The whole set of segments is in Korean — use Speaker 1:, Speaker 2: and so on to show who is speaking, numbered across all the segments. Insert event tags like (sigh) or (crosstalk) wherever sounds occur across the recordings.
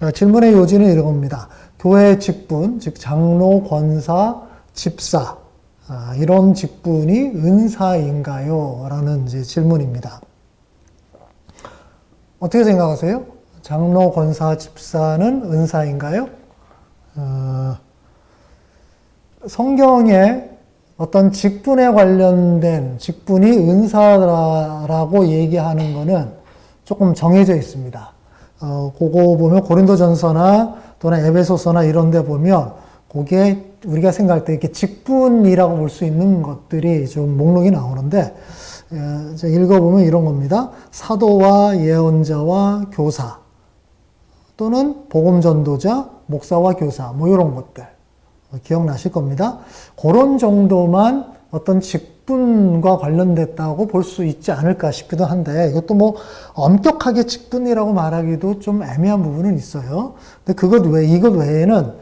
Speaker 1: 어, 질문의 요지는 이런 겁니다. 교회 직분, 즉 장로, 권사, 집사 아, 이런 직분이 은사인가요? 라는 질문입니다. 어떻게 생각하세요? 장로, 권사, 집사는 은사인가요? 어, 성경에 어떤 직분에 관련된 직분이 은사라고 얘기하는 것은 조금 정해져 있습니다. 어, 그거 보면 고린도전서나 또는 에베소서나 이런 데 보면 그게 우리가 생각할 때 이렇게 직분이라고 볼 수 있는 것들이 좀 목록이 나오는데 예, 읽어보면 이런 겁니다. 사도와 예언자와 교사 또는 복음전도자, 목사와 교사 뭐 이런 것들 기억나실 겁니다. 그런 정도만 어떤 직 분과 관련됐다고 볼 수 있지 않을까 싶기도 한데 이것도 뭐 엄격하게 직분이라고 말하기도 좀 애매한 부분은 있어요. 근데 그것 외 이것 외에는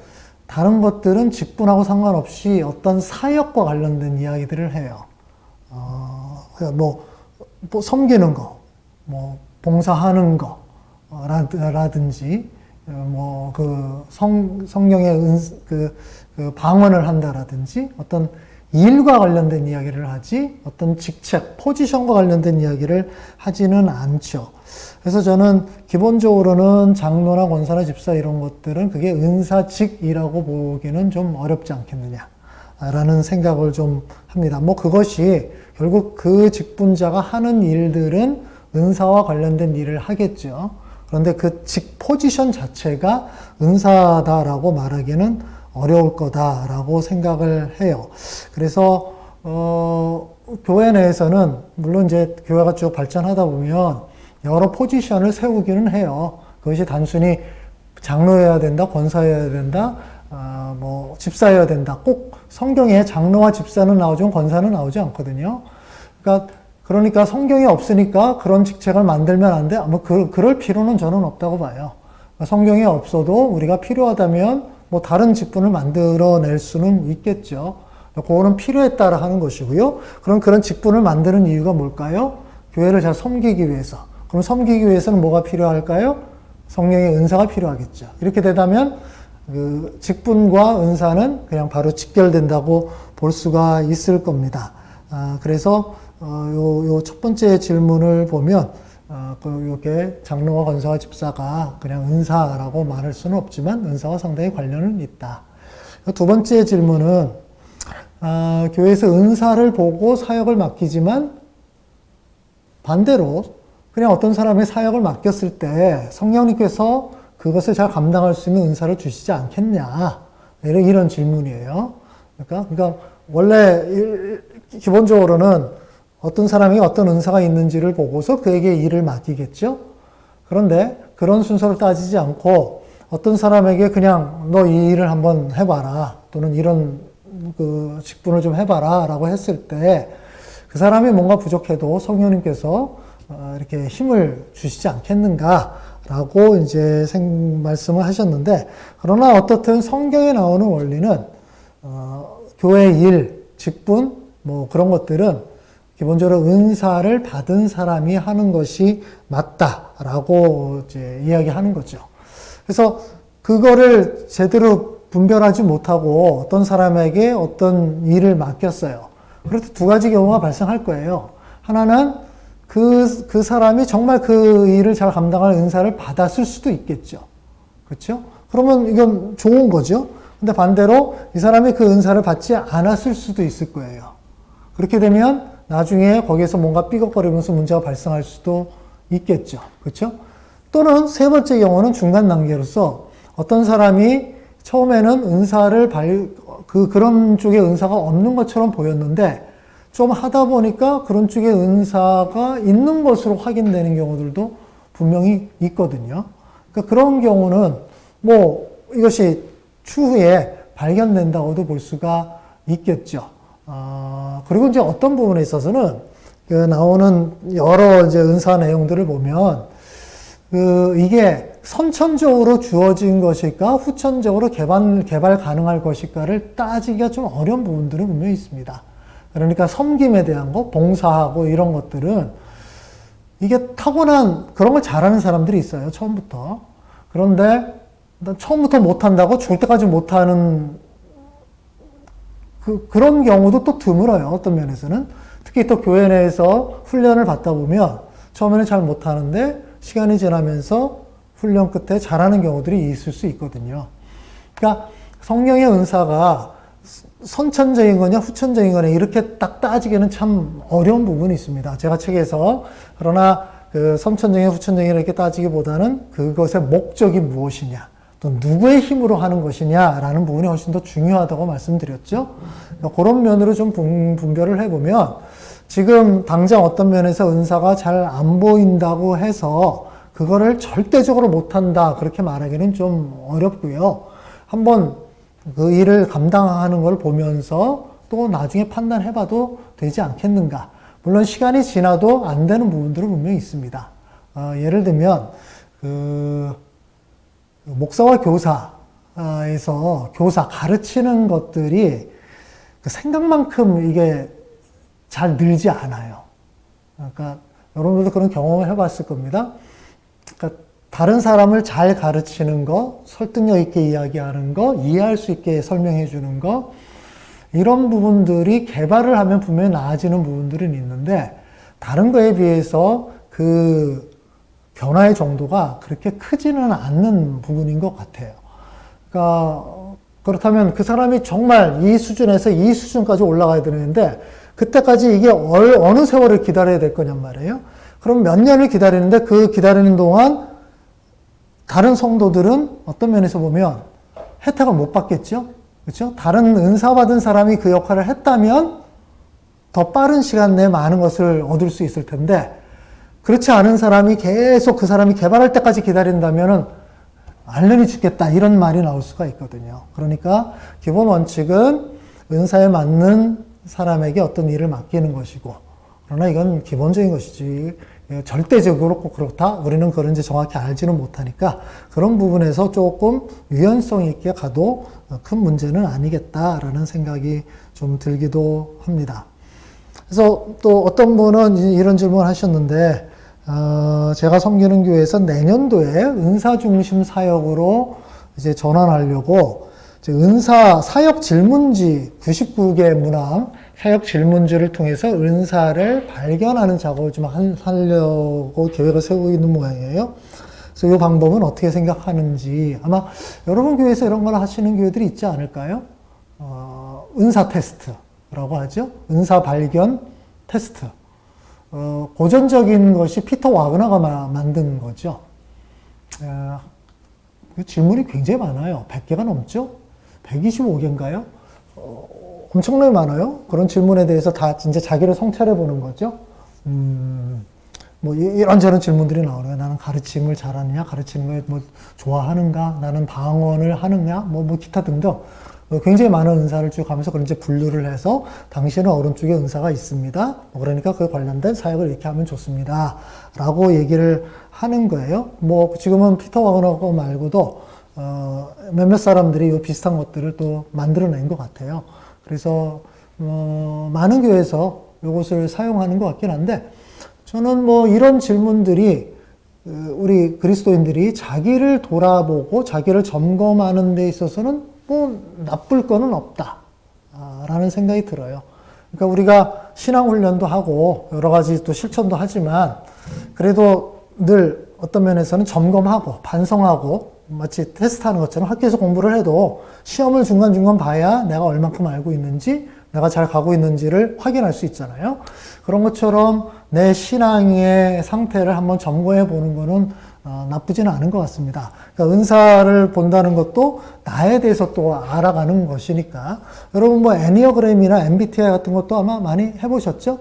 Speaker 1: 다른 것들은 직분하고 상관없이 어떤 사역과 관련된 이야기들을 해요. 어, 뭐, 뭐 섬기는 거, 뭐 봉사하는 거 라든지 뭐 그성 성령의 은, 그, 그 방언을 한다라든지 어떤 일과 관련된 이야기를 하지 어떤 직책, 포지션과 관련된 이야기를 하지는 않죠. 그래서 저는 기본적으로는 장로나 권사나 집사 이런 것들은 그게 은사직이라고 보기는 좀 어렵지 않겠느냐라는 생각을 좀 합니다. 뭐 그것이 결국 그 직분자가 하는 일들은 은사와 관련된 일을 하겠죠. 그런데 그 직 포지션 자체가 은사다라고 말하기는 어려울 거다라고 생각을 해요. 그래서 어, 교회 내에서는 물론 이제 교회가 쭉 발전하다 보면 여러 포지션을 세우기는 해요. 그것이 단순히 장로여야 된다, 권사여야 된다, 어, 뭐 집사여야 된다. 꼭 성경에 장로와 집사는 나오지만 권사는 나오지 않거든요. 그러니까 그러니까 성경이 없으니까 그런 직책을 만들면 안 돼. 뭐 그, 그럴 필요는 저는 없다고 봐요. 성경이 없어도 우리가 필요하다면 뭐 다른 직분을 만들어낼 수는 있겠죠. 그거는 필요에 따라 하는 것이고요. 그럼 그런 직분을 만드는 이유가 뭘까요? 교회를 잘 섬기기 위해서. 그럼 섬기기 위해서는 뭐가 필요할까요? 성령의 은사가 필요하겠죠. 이렇게 되다면 그 직분과 은사는 그냥 바로 직결된다고 볼 수가 있을 겁니다. 아, 그래서 어, 요, 요 첫 번째 질문을 보면 어, 그 요게 장로와 권사와 집사가 그냥 은사라고 말할 수는 없지만 은사와 상당히 관련은 있다. 두 번째 질문은 어, 교회에서 은사를 보고 사역을 맡기지만 반대로 그냥 어떤 사람의 사역을 맡겼을 때 성령님께서 그것을 잘 감당할 수 있는 은사를 주시지 않겠냐 이런, 이런 질문이에요. 그러니까, 그러니까 원래 기본적으로는 어떤 사람이 어떤 은사가 있는지를 보고서 그에게 일을 맡기겠죠. 그런데 그런 순서를 따지지 않고 어떤 사람에게 그냥 너 이 일을 한번 해봐라 또는 이런 그 직분을 좀 해봐라 라고 했을 때 그 사람이 뭔가 부족해도 성령님께서 어, 이렇게 힘을 주시지 않겠는가 라고 이제 생, 말씀을 하셨는데 그러나 어떻든 성경에 나오는 원리는 어, 교회 일, 직분 뭐 그런 것들은 기본적으로 은사를 받은 사람이 하는 것이 맞다라고 이제 이야기하는 거죠. 그래서 그거를 제대로 분별하지 못하고 어떤 사람에게 어떤 일을 맡겼어요. 그래서 두 가지 경우가 발생할 거예요. 하나는 그, 그 사람이 정말 그 일을 잘 감당할 은사를 받았을 수도 있겠죠. 그렇죠? 그러면 이건 좋은 거죠. 근데 반대로 이 사람이 그 은사를 받지 않았을 수도 있을 거예요. 그렇게 되면 나중에 거기에서 뭔가 삐걱거리면서 문제가 발생할 수도 있겠죠. 그렇죠? 또는 세 번째 경우는 중간 단계로서 어떤 사람이 처음에는 은사를 발, 그, 그런 쪽에 은사가 없는 것처럼 보였는데 좀 하다 보니까 그런 쪽에 은사가 있는 것으로 확인되는 경우들도 분명히 있거든요. 그러니까 그런 경우는 뭐 이것이 추후에 발견된다고도 볼 수가 있겠죠. 어, 그리고 이제 어떤 부분에 있어서는 그 나오는 여러 이제 은사 내용들을 보면 그 이게 선천적으로 주어진 것일까 후천적으로 개발 개발 가능할 것일까를 따지기가 좀 어려운 부분들은 분명히 있습니다. 그러니까 섬김에 대한 거, 봉사하고 이런 것들은 이게 타고난 그런 걸 잘하는 사람들이 있어요 처음부터. 그런데 처음부터 못한다고 죽을 때까지 못하는 그, 그런 경우도 또 드물어요. 어떤 면에서는. 특히 또 교회 내에서 훈련을 받다 보면 처음에는 잘 못하는데 시간이 지나면서 훈련 끝에 잘하는 경우들이 있을 수 있거든요. 그러니까 성령의 은사가 선천적인 거냐 후천적인 거냐 이렇게 딱 따지기는 참 어려운 부분이 있습니다. 제가 책에서 그러나 그 선천적인 후천적인 이렇게 따지기보다는 그것의 목적이 무엇이냐 또 누구의 힘으로 하는 것이냐라는 부분이 훨씬 더 중요하다고 말씀드렸죠. 그러니까 그런 면으로 좀 분별을 해보면 지금 당장 어떤 면에서 은사가 잘 안 보인다고 해서 그거를 절대적으로 못한다 그렇게 말하기는 좀 어렵고요. 한번 그 일을 감당하는 걸 보면서 또 나중에 판단해봐도 되지 않겠는가. 물론 시간이 지나도 안 되는 부분들은 분명히 있습니다. 어, 예를 들면 그 목사와 교사에서 교사 가르치는 것들이 그 생각만큼 이게 잘 늘지 않아요. 그러니까 여러분들도 그런 경험을 해봤을 겁니다. 그러니까 다른 사람을 잘 가르치는 거, 설득력 있게 이야기하는 거, 이해할 수 있게 설명해 주는 거, 이런 부분들이 개발을 하면 분명히 나아지는 부분들은 있는데, 다른 거에 비해서 그 변화의 정도가 그렇게 크지는 않는 부분인 것 같아요. 그러니까, 그렇다면 그 사람이 정말 이 수준에서 이 수준까지 올라가야 되는데, 그때까지 이게 어느 세월을 기다려야 될 거냔 말이에요. 그럼 몇 년을 기다리는데 그 기다리는 동안 다른 성도들은 어떤 면에서 보면 혜택을 못 받겠죠? 그렇죠? 다른 은사 받은 사람이 그 역할을 했다면 더 빠른 시간 내에 많은 것을 얻을 수 있을 텐데 그렇지 않은 사람이 계속 그 사람이 개발할 때까지 기다린다면은 알련이 죽겠다 이런 말이 나올 수가 있거든요. 그러니까 기본 원칙은 은사에 맞는 사람에게 어떤 일을 맡기는 것이고 그러나 이건 기본적인 것이지 예, 절대적으로 꼭 그렇다? 우리는 그런지 정확히 알지는 못하니까 그런 부분에서 조금 유연성 있게 가도 큰 문제는 아니겠다라는 생각이 좀 들기도 합니다. 그래서 또 어떤 분은 이런 질문을 하셨는데, 어, 제가 섬기는 교회에서 내년도에 은사 중심 사역으로 이제 전환하려고 은사 사역 질문지 99개 문항 사역 질문지를 통해서 은사를 발견하는 작업을 좀 하려고 계획을 세우고 있는 모양이에요. 그래서 이 방법은 어떻게 생각하는지 아마 여러분 교회에서 이런 걸 하시는 교회들이 있지 않을까요? 어, 은사 테스트라고 하죠. 은사 발견 테스트. 어, 고전적인 것이 피터 와그나가 만든 거죠. 어, 질문이 굉장히 많아요. 100개가 넘죠? 125개인가요? 어, 엄청나게 많아요. 그런 질문에 대해서 다 진짜 자기를 성찰해 보는 거죠. 음, 뭐 이런저런 질문들이 나오네요. 나는 가르침을 잘하느냐, 걸뭐 좋아하는가, 나는 방언을 하느냐, 뭐, 뭐 기타 등등. 뭐 굉장히 많은 은사를 쭉 하면서 그런 이제 분류를 해서 당신은 오른쪽에 은사가 있습니다. 뭐 그러니까 그 관련된 사역을 이렇게 하면 좋습니다. 라고 얘기를 하는 거예요. 뭐 지금은 피터 와그너 말고도 어, 몇몇 사람들이 이 비슷한 것들을 또 만들어낸 것 같아요. 그래서 어, 많은 교회에서 이것을 사용하는 것 같긴 한데 저는 뭐 이런 질문들이 그 우리 그리스도인들이 자기를 돌아보고 자기를 점검하는 데 있어서는 뭐 나쁠 거는 없다 라는 생각이 들어요. 그러니까 우리가 신앙훈련도 하고 여러 가지 또 실천도 하지만 그래도 늘 어떤 면에서는 점검하고 반성하고 마치 테스트하는 것처럼 학교에서 공부를 해도 시험을 중간중간 봐야 내가 얼만큼 알고 있는지 내가 잘 가고 있는지를 확인할 수 있잖아요. 그런 것처럼 내 신앙의 상태를 한번 점검해 보는 것은 어, 나쁘지는 않은 것 같습니다. 그러니까 은사를 본다는 것도 나에 대해서 또 알아가는 것이니까. 여러분 뭐 애니어그램이나 MBTI 같은 것도 아마 많이 해보셨죠?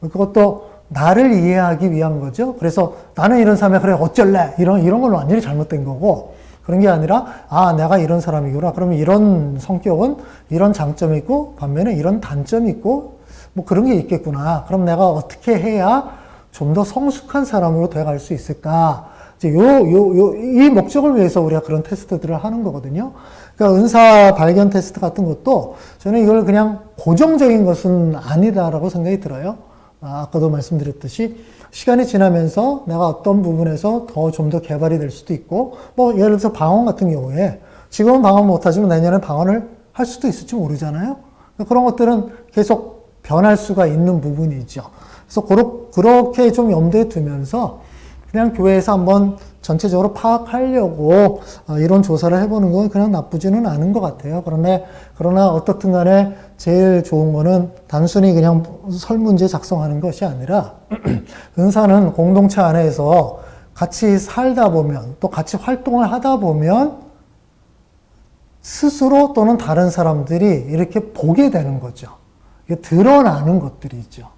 Speaker 1: 그것도 나를 이해하기 위한 거죠. 그래서 나는 이런 사람이 그래 어쩔래? 이런 이런 건 완전히 잘못된 거고. 그런 게 아니라 아 내가 이런 사람이구나. 그러면 이런 성격은 이런 장점이 있고 반면에 이런 단점이 있고 뭐 그런 게 있겠구나. 그럼 내가 어떻게 해야 좀 더 성숙한 사람으로 돼갈 수 있을까 이제 요 요 요 이 목적을 위해서 우리가 그런 테스트들을 하는 거거든요 그러니까 은사 발견 테스트 같은 것도 저는 이걸 그냥 고정적인 것은 아니다라고 생각이 들어요 아, 아까도 말씀드렸듯이 시간이 지나면서 내가 어떤 부분에서 더 좀 더 개발이 될 수도 있고 뭐 예를 들어서 방언 같은 경우에 지금은 방언 못하지만 내년에 방언을 할 수도 있을지 모르잖아요. 그런 것들은 계속 변할 수가 있는 부분이죠. 그래서 그렇- 그렇게 좀 염두에 두면서 그냥 교회에서 한번 전체적으로 파악하려고 어, 이런 조사를 해보는 건 그냥 나쁘지는 않은 것 같아요. 그런데 그러나 어떻든 간에 제일 좋은 거는 단순히 그냥 설문지 작성하는 것이 아니라 (clears throat) 은사는 공동체 안에서 같이 살다 보면 또 같이 활동을 하다 보면 스스로 또는 다른 사람들이 이렇게 보게 되는 거죠. 드러나는 것들이죠.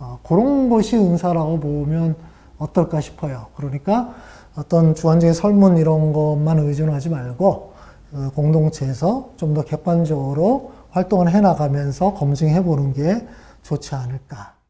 Speaker 1: 어, 그런 것이 은사라고 보면 어떨까 싶어요. 그러니까 어떤 주관적인 설문 이런 것만 의존하지 말고 그 공동체에서 좀 더 객관적으로 활동을 해나가면서 검증해 보는 게 좋지 않을까.